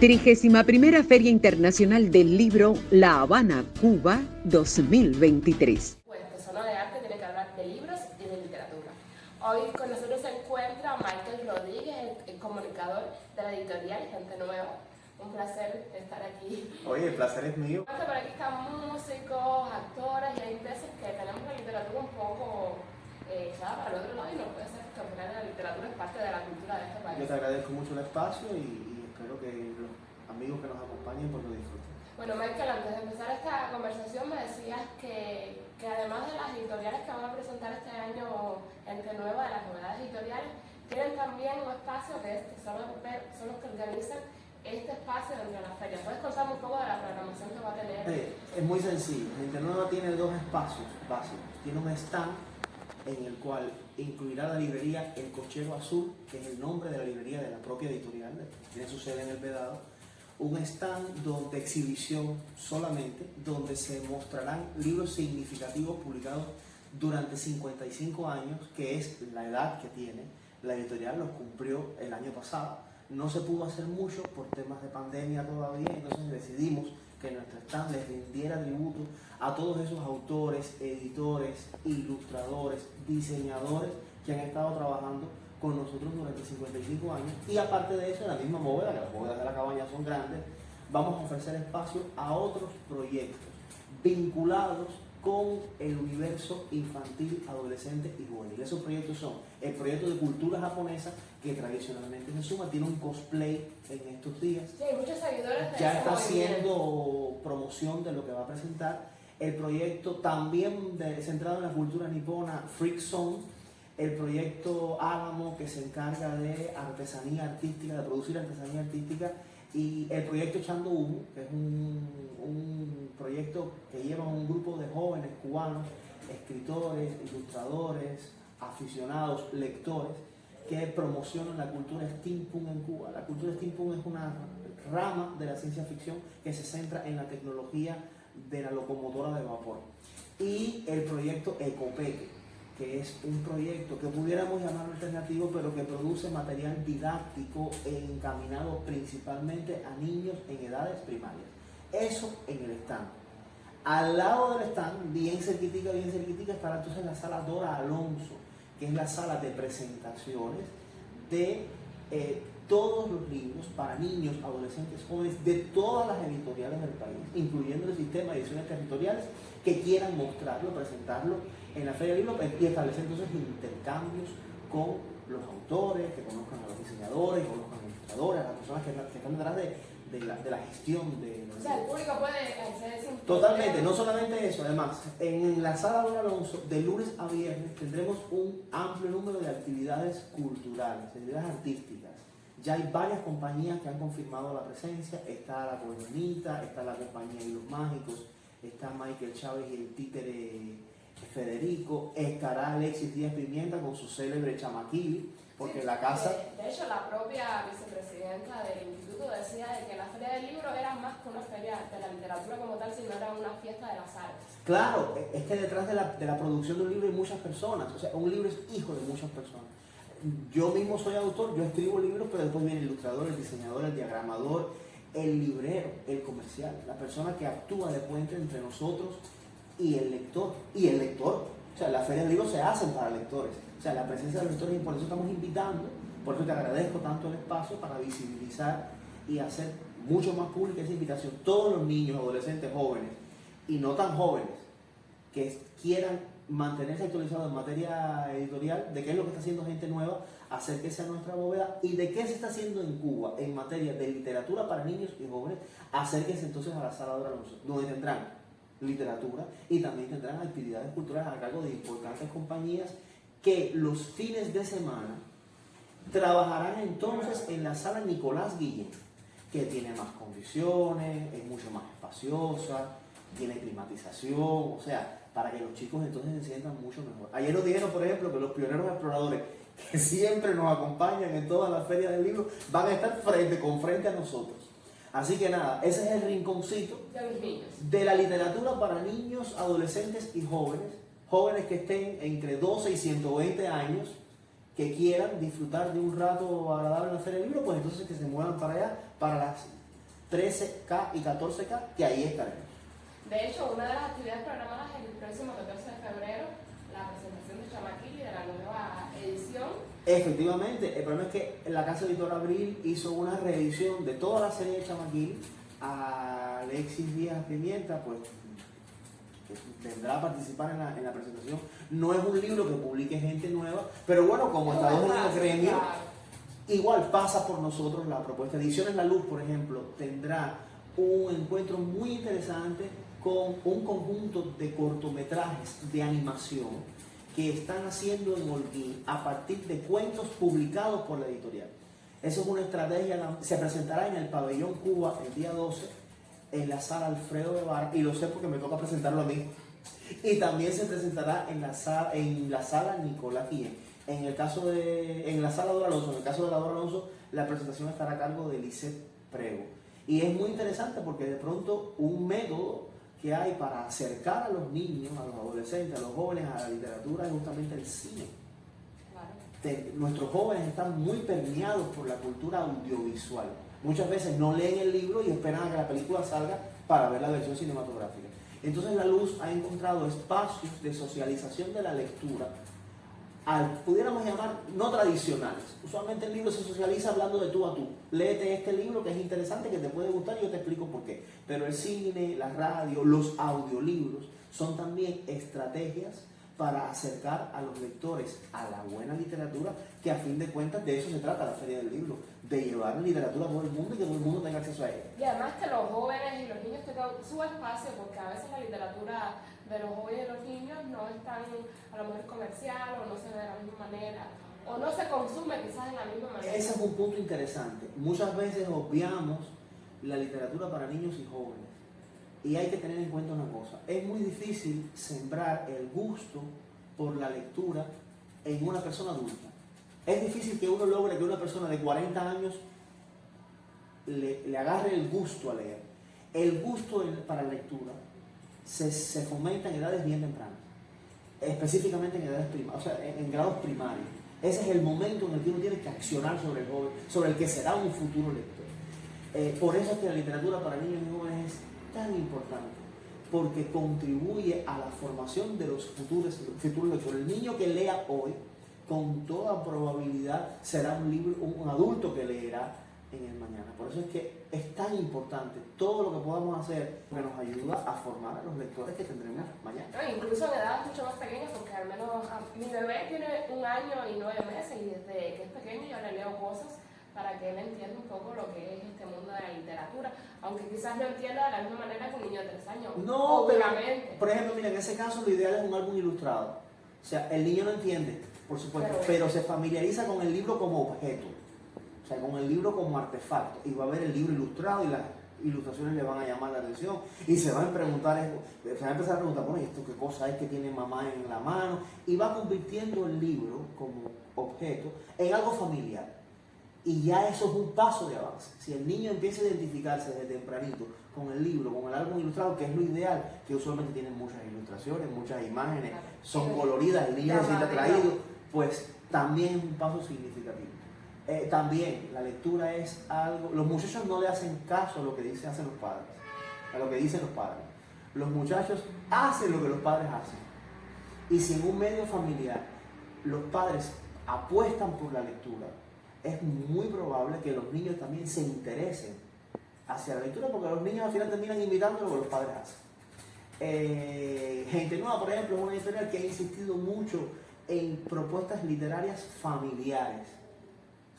Trigésima primera Feria Internacional del Libro La Habana, Cuba 2023. Pues Persona de Arte tiene que hablar de libros y de literatura. Hoy con nosotros se encuentra Michael Rodríguez, el, comunicador de la editorial Gente Nueva. Un placer estar aquí. Oye, el placer es mío. Por aquí están músicos, actores y hay veces que tenemos la literatura un poco eh, echada para el otro lado y no puede ser que al final la literatura es parte de la cultura de este país. Yo te agradezco mucho el espacio y, que los amigos que nos acompañen pues lo disfruten. Bueno, Michael, antes de empezar esta conversación me decías que, que además de las editoriales que van a presentar este año Entre Nueva, de las novedades editoriales, tienen también un espacio que, son, los, son los que organizan este espacio dentro de la feria. ¿Puedes contarme un poco de la programación que va a tener? es muy sencillo. Entre Nueva tiene dos espacios básicos. Tiene un stand en el cual incluirá la librería El Cochero Azul, que es el nombre de la librería de la propia editorial, tiene su sede en el Vedado, un stand donde exhibición solamente, donde se mostrarán libros significativos publicados durante 55 años, que es la edad que tiene. La editorial los cumplió el año pasado. No se pudo hacer mucho por temas de pandemia todavía, entonces decidimos que nuestro stand les rindiera tributo a todos esos autores, editores, ilustradores, diseñadores que han estado trabajando con nosotros durante 55 años. Y aparte de eso, en la misma bóveda, que las bóvedas de la cabaña son grandes, vamos a ofrecer espacio a otros proyectos vinculados con el universo infantil, adolescente y juvenil. Esos proyectos son el proyecto de cultura japonesa, que tradicionalmente se suma, tiene un cosplay en estos días. Sí, muchos seguidores Ya está haciendo promoción de lo que va a presentar. El proyecto también centrado en la cultura nipona, Freak Zone, el proyecto Álamo que se encarga de artesanía artística, de producir artesanía artística, y el proyecto Echando Humo, que es un, un proyecto que lleva un grupo de jóvenes cubanos, escritores, ilustradores, aficionados, lectores, que promocionan la cultura steampunk en Cuba. La cultura steampunk es una rama de la ciencia ficción que se centra en la tecnología de la locomotora de vapor. Y el proyecto Ecopeque, que es un proyecto que pudiéramos llamar alternativo, pero que produce material didáctico encaminado principalmente a niños en edades primarias. Eso en el stand. Al lado del stand, bien cerquitica, bien cerquitica, estará entonces la sala Dora Alonso, que es la sala de presentaciones de eh, todos los libros para niños, adolescentes, jóvenes de todas las editoriales del país, incluyendo el sistema de ediciones territoriales, que quieran mostrarlo, presentarlo en la Feria del Libro y establecer entonces intercambios con los autores, que conozcan a los diseñadores, que conozcan a los ilustradores, a las personas que, están detrás de, la, gestión de O sea, el público puede acceder Totalmente, no solamente eso, además, en la sala Don Alonso, de lunes a viernes, tendremos un amplio número de actividades culturales, actividades artísticas ya hay varias compañías que han confirmado la presencia. Está la Coronita, está la compañía de los Mágicos, está Michael Chávez y el títere Federico, estará Alexis Díaz Pimienta con su célebre Chamaquili, porque la casa... De, hecho, la propia vicepresidenta del instituto decía de que la Feria del Libro era más que una feria de la literatura como tal, sino era una fiesta de las artes. Claro, es que detrás de la, de la producción de un libro hay muchas personas, o sea, un libro es hijo de muchas personas yo mismo soy autor, yo escribo libros, pero después viene el ilustrador, el diseñador, el diagramador, el librero, el comercial, la persona que actúa de puente entre nosotros y el lector. Y el lector, o sea, las ferias de libros se hacen para lectores. O sea, la presencia de los lectores y por eso estamos invitando, por eso te agradezco tanto el espacio para visibilizar y hacer mucho más pública esa invitación. Todos los niños, adolescentes, jóvenes y no tan jóvenes que quieran mantenerse actualizado en materia editorial de qué es lo que está haciendo gente nueva, acérquese a nuestra bóveda y de qué se está haciendo en Cuba en materia de literatura para niños y jóvenes, acérquense entonces a la sala de Alonso, donde tendrán literatura y también tendrán actividades culturales a cargo de importantes compañías que los fines de semana trabajarán entonces en la sala Nicolás Guillén, que tiene más condiciones, es mucho más espaciosa, tiene climatización, o sea, para que los chicos entonces se sientan mucho mejor. Ayer nos dijeron, por ejemplo, que los pioneros exploradores que siempre nos acompañan en todas las ferias del libro van a estar frente con frente a nosotros. Así que nada, ese es el rinconcito de la literatura para niños, adolescentes y jóvenes, jóvenes que estén entre 12 y 120 años, que quieran disfrutar de un rato agradable en la feria del libro, pues entonces que se muevan para allá, para las 13K y 14K, que ahí estaremos. De hecho, una de las actividades programadas el próximo 14 de febrero, la presentación de Chamaquili de la nueva edición. Efectivamente, el problema es que la Casa Editora Abril hizo una reedición de toda la serie de Chamaquili a Alexis Díaz Pimienta, pues tendrá a participar en la, en la, presentación. No es un libro que publique gente nueva, pero bueno, como estamos en el gremio, igual pasa por nosotros la propuesta. Ediciones La Luz, por ejemplo, tendrá un encuentro muy interesante con un conjunto de cortometrajes de animación que están haciendo en Holguín a partir de cuentos publicados por la editorial. Eso es una estrategia, se presentará en el pabellón Cuba el día 12 en la sala Alfredo Guevara, y lo sé porque me toca presentarlo a mí. Y también se presentará en la sala, en la sala Nicolás Guillén. En el caso de, en la sala Dora Alonso, en el caso de la Dora la presentación estará a cargo de Lisette Prego. Y es muy interesante porque de pronto un método que hay para acercar a los niños, a los adolescentes, a los jóvenes a la literatura es justamente el cine. nuestros jóvenes están muy permeados por la cultura audiovisual. Muchas veces no leen el libro y esperan a que la película salga para ver la versión cinematográfica. Entonces la luz ha encontrado espacios de socialización de la lectura pudiéramos llamar, no tradicionales. Usualmente el libro se socializa hablando de tú a tú. Léete este libro que es interesante, que te puede gustar y yo te explico por qué. Pero el cine, la radio, los audiolibros son también estrategias para acercar a los lectores a la buena literatura, que a fin de cuentas de eso se trata la Feria del Libro, de llevar literatura a todo el mundo y que todo el mundo tenga acceso a ella. Y además que los jóvenes y los niños tengan su espacio, porque a veces la literatura de los jóvenes los niños no es tan a lo mejor comercial o no se ve de la misma manera o no se consume quizás de la misma manera. Ese es un punto interesante. Muchas veces obviamos la literatura para niños y jóvenes. Y hay que tener en cuenta una cosa, es muy difícil sembrar el gusto por la lectura en una persona adulta. Es difícil que uno logre que una persona de 40 años le, le agarre el gusto a leer. El gusto para la lectura se, se fomenta en edades bien tempranas, específicamente en edades primarias, o sea, en, grados primarios. Ese es el momento en el que uno tiene que accionar sobre el joven, sobre el que será un futuro lector. Eh, por eso es que la literatura para niños y jóvenes es tan importante, porque contribuye a la formación de los futuros, futuros lectores. El niño que lea hoy, con toda probabilidad, será un, libro, un adulto que leerá en el mañana. Por eso es que es tan importante todo lo que podamos hacer que nos ayuda a formar a los lectores que tendremos mañana. incluso en edades mucho más pequeñas, porque al menos mi bebé tiene un año y nueve meses y desde que es pequeño yo le leo cosas para que él entienda un poco lo que es este mundo de la literatura, aunque quizás no entienda de la misma manera que un niño de tres años. No, obviamente. por ejemplo, mira, en ese caso lo ideal es un álbum ilustrado. O sea, el niño no entiende, por supuesto, pero se familiariza con el libro como objeto sea, con el libro como artefacto. Y va a ver el libro ilustrado y las ilustraciones le van a llamar la atención. Y se van a preguntar, se van a empezar a preguntar, bueno, ¿esto qué cosa es que tiene mamá en la mano? Y va convirtiendo el libro como objeto en algo familiar. Y ya eso es un paso de avance. Si el niño empieza a identificarse desde tempranito con el libro, con el álbum ilustrado, que es lo ideal, que usualmente tienen muchas ilustraciones, muchas imágenes, son coloridas, el niño se siente atraído, pues también es un paso significativo. Eh, también la lectura es algo, los muchachos no le hacen caso a lo que dicen, hacen los padres, a lo que dicen los padres. Los muchachos hacen lo que los padres hacen. Y si en un medio familiar los padres apuestan por la lectura, es muy probable que los niños también se interesen hacia la lectura, porque los niños al final terminan imitando lo que los padres hacen. Eh, Gente Nueva, por ejemplo, es una editorial que ha insistido mucho en propuestas literarias familiares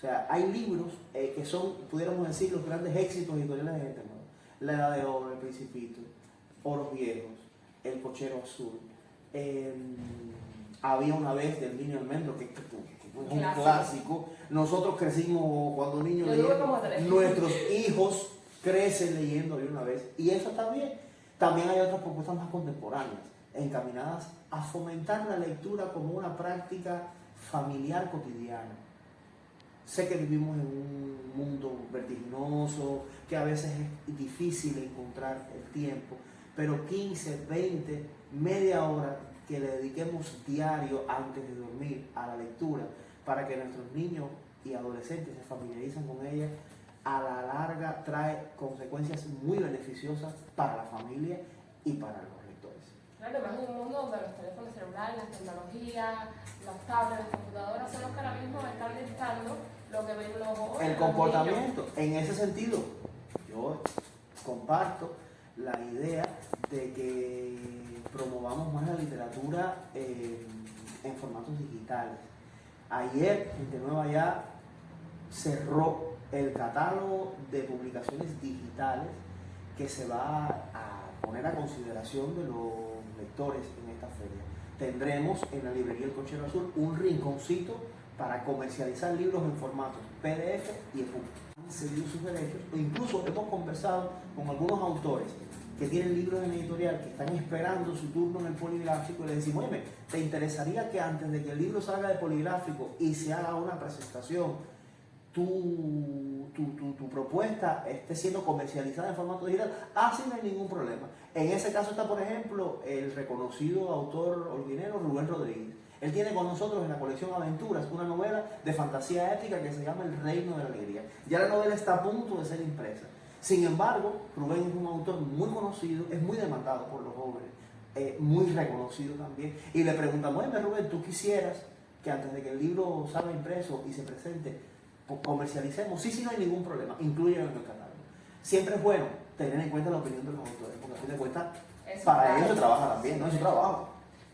o sea, hay libros eh, que son, pudiéramos decir, los grandes éxitos editoriales de gente La Edad de Oro, El Principito, Oros Viejos, El Cochero Azul. Em, había una vez del niño almendro, que, es un clásico. Nosotros crecimos cuando niños Nuestros hijos crecen leyendo de una vez. Y eso también. También hay otras propuestas más contemporáneas, encaminadas a fomentar la lectura como una práctica familiar cotidiana Sé que vivimos en un mundo vertiginoso, que a veces es difícil encontrar el tiempo, pero 15, 20, media hora que le dediquemos diario antes de dormir a la lectura para que nuestros niños y adolescentes se familiaricen con ella, a la larga trae consecuencias muy beneficiosas para la familia y para los lectores. Claro, además en un mundo donde los teléfonos celulares, las tecnologías, los tablets, las computadoras son los que ahora mismo están dictando lo que ven los jóvenes. El comportamiento, en ese sentido, yo comparto la idea de que promovamos más la literatura en, en formatos digitales. Ayer, Gente Nueva ya cerró el catálogo de publicaciones digitales que se va a poner a consideración de los lectores en esta feria. Tendremos en la librería El Cochero Azul un rinconcito para comercializar libros en formatos PDF y EPUB. Han cedido sus derechos o incluso hemos conversado con algunos autores que tienen libros en editorial que están esperando su turno en el poligráfico y le decimos, oye, ¿te interesaría que antes de que el libro salga de poligráfico y se haga una presentación tu, tu, tu, propuesta esté siendo comercializada en formato digital, así no hay ningún problema. En ese caso está, por ejemplo, el reconocido autor olvinero Rubén Rodríguez. Él tiene con nosotros en la colección Aventuras una novela de fantasía épica que se llama El Reino de la Alegría. Ya la novela está a punto de ser impresa. Sin embargo, Rubén es un autor muy conocido, es muy demandado por los jóvenes, eh, muy reconocido también. Y le preguntamos, oye Rubén, ¿tú quisieras que antes de que el libro salga impreso y se presente, comercialicemos, sí, sí, no hay ningún problema, incluyen en el catálogo. Siempre es bueno tener en cuenta la opinión de los autores, porque a fin de cuentas, para ellos se trabaja también, no es su trabajo.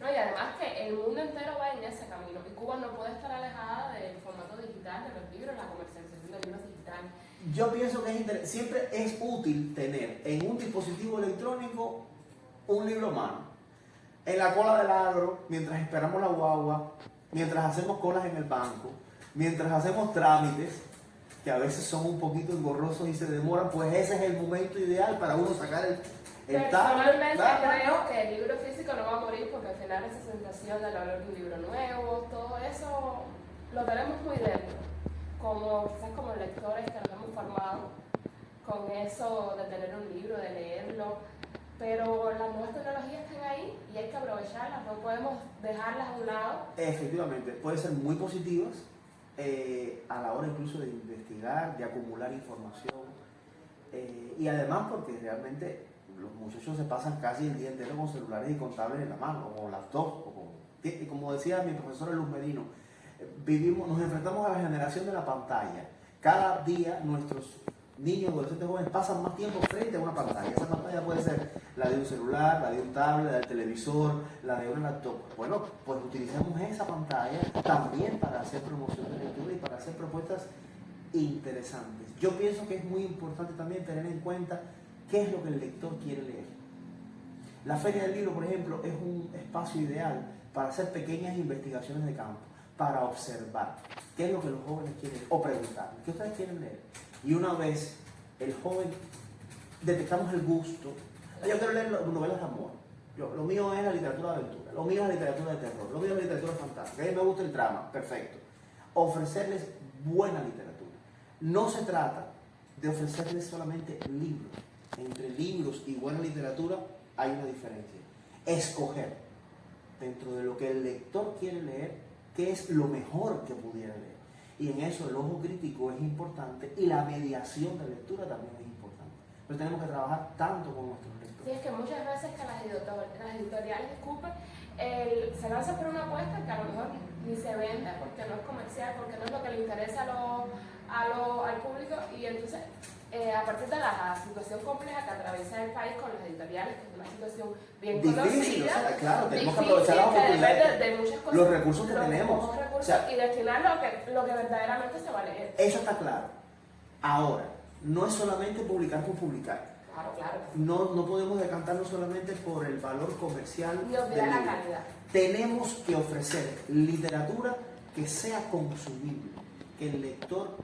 No, y además que el mundo entero va en ese camino, y Cuba no puede estar alejada del formato digital de los libros, la comercialización de libros digitales. Yo pienso que es siempre es útil tener en un dispositivo electrónico un libro a mano. En la cola del agro, mientras esperamos la guagua, mientras hacemos colas en el banco, mientras hacemos trámites, que a veces son un poquito engorrosos y se demoran, pues ese es el momento ideal para uno sacar el, el Personalmente creo que el libro físico no va a morir final esa sensación de hablar de un libro nuevo, todo eso lo tenemos muy dentro. Como quizás como lectores que nos hemos formado con eso de tener un libro, de leerlo. Pero las nuevas tecnologías están ahí y hay que aprovecharlas, no podemos dejarlas a un lado. Efectivamente, pueden ser muy positivas, eh, a la hora incluso de investigar, de acumular información. Eh, y además porque realmente los muchachos se pasan casi el día entero con celulares y con tablets en la mano, o con laptops, o como decía mi profesor Luz Medino, vivimos, nos enfrentamos a la generación de la pantalla. Cada día nuestros niños, adolescentes jóvenes pasan más tiempo frente a una pantalla. Esa pantalla puede ser la de un celular, la de un tablet, la del televisor, la de un laptop. Bueno, pues utilicemos esa pantalla también para hacer promoción de lectura y para hacer propuestas interesantes. Yo pienso que es muy importante también tener en cuenta qué es lo que el lector quiere leer. La Feria del Libro, por ejemplo, es un espacio ideal para hacer pequeñas investigaciones de campo, para observar qué es lo que los jóvenes quieren o preguntar, qué ustedes quieren leer. Y una vez el joven detectamos el gusto, yo quiero leer novelas de amor. Yo, lo mío es la literatura de aventura, lo mío es la literatura de terror, lo mío es la literatura fantástica, a mí me gusta el drama, perfecto. Ofrecerles buena literatura. No se trata de ofrecerles solamente libros. Entre libros y buena literatura hay una diferencia. Escoger dentro de lo que el lector quiere leer, qué es lo mejor que pudiera leer. Y en eso el ojo crítico es importante y la mediación de lectura también es importante. Pero tenemos que trabajar tanto con nuestros lectores. Sí, es que muchas veces que las, editoriales escupen, se lanza por una apuesta que a lo mejor ni se vende porque no es comercial, porque no es lo que le interesa a lo, a al público y entonces eh, a partir de la situación compleja que atraviesa el país con las editoriales, que es una situación bien difícil, conocida. O sea, claro, tenemos que aprovechar las oportunidades, de, muchas cosas, los recursos que tenemos. Recursos, o sea, y destinar lo que, lo que verdaderamente se va a leer. Eso está claro. Ahora, no es solamente publicar por publicar. Claro, claro. No, no podemos decantarnos solamente por el valor comercial. Ni olvidar la calidad. Tenemos que ofrecer literatura que sea consumible, que el lector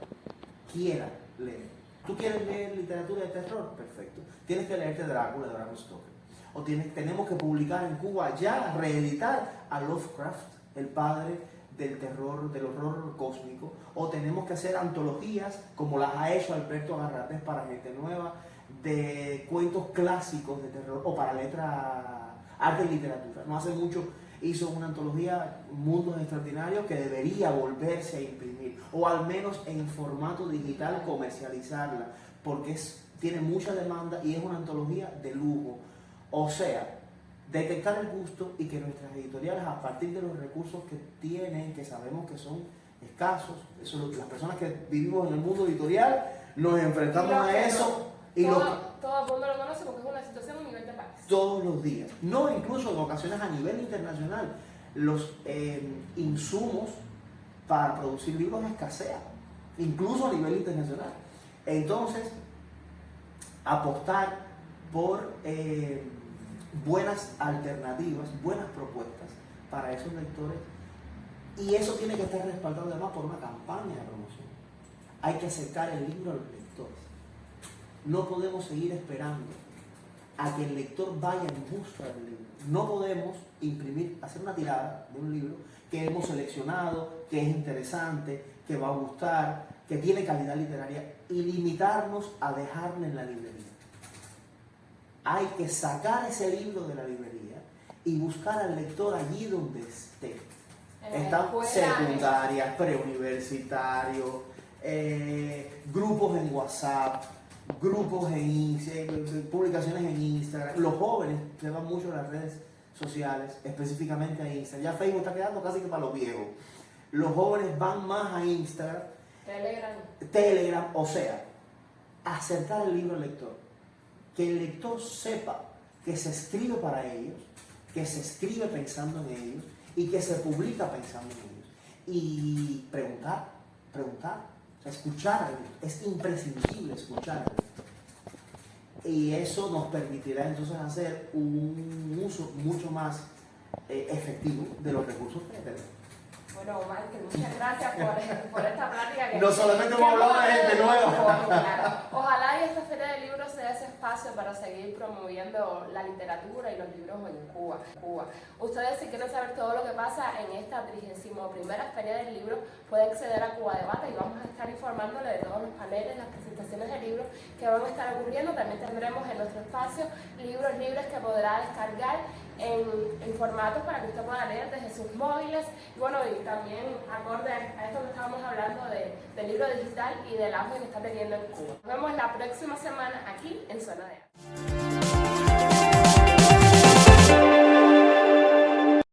quiera leer. ¿Tú quieres leer literatura de terror? Perfecto. Tienes que leerte Drácula Bram Stoker. O tienes, tenemos que publicar en Cuba ya, reeditar a Lovecraft, el padre del terror, del horror cósmico. O tenemos que hacer antologías, como las ha hecho Alberto Agarrates para gente nueva, de cuentos clásicos de terror o para letra, arte y literatura. No hace mucho hizo una antología Mundos Extraordinarios que debería volverse a imprimir, o al menos en formato digital comercializarla, porque es, tiene mucha demanda y es una antología de lujo. O sea, detectar el gusto y que nuestras editoriales, a partir de los recursos que tienen, que sabemos que son escasos, eso, las personas que vivimos en el mundo editorial, nos enfrentamos a eso. Y todo, Todos los días. No, incluso en ocasiones a nivel internacional. Los eh, insumos para producir libros escasean, incluso a nivel internacional. Entonces, apostar por eh, buenas alternativas, buenas propuestas para esos lectores. Y eso tiene que estar respaldado además por una campaña de promoción. Hay que acercar el libro a los lectores. No podemos seguir esperando a que el lector vaya en busca del libro. No podemos imprimir, hacer una tirada de un libro que hemos seleccionado, que es interesante, que va a gustar, que tiene calidad literaria y limitarnos a dejarlo en la librería. Hay que sacar ese libro de la librería y buscar al lector allí donde esté. Están secundarias, preuniversitarios, eh, grupos en WhatsApp, grupos en publicaciones en Instagram. Los jóvenes se van mucho a las redes sociales, específicamente a Instagram. Ya Facebook está quedando casi que para los viejos. Los jóvenes van más a Instagram. Telegram. Telegram, o sea, acercar el libro al lector. Que el lector sepa que se escribe para ellos, que se escribe pensando en ellos y que se publica pensando en ellos. Y preguntar, preguntar, escuchar es imprescindible escuchar Y eso nos permitirá entonces hacer un uso mucho más eh, efectivo de los recursos que tenemos. Bueno, Michael, muchas gracias por, por esta plática. Que, no solamente hemos hablado de gente nueva. Ojalá y esta feria de libros sea ese espacio para seguir promoviendo la literatura y los libros en Cuba. Cuba. Ustedes si quieren saber todo lo que pasa en esta 31 primera feria del libro, pueden acceder a Cuba Debate y vamos a estar informándole de todos los paneles, las presentaciones de libros que van a estar ocurriendo. También tendremos en nuestro espacio libros libres que podrá descargar en, formatos para que usted pueda leer desde sus móviles. Y bueno, y también acorde a esto que estábamos hablando de, del libro digital y del auge que está teniendo en Cuba. Nos vemos la próxima semana aquí en Zona de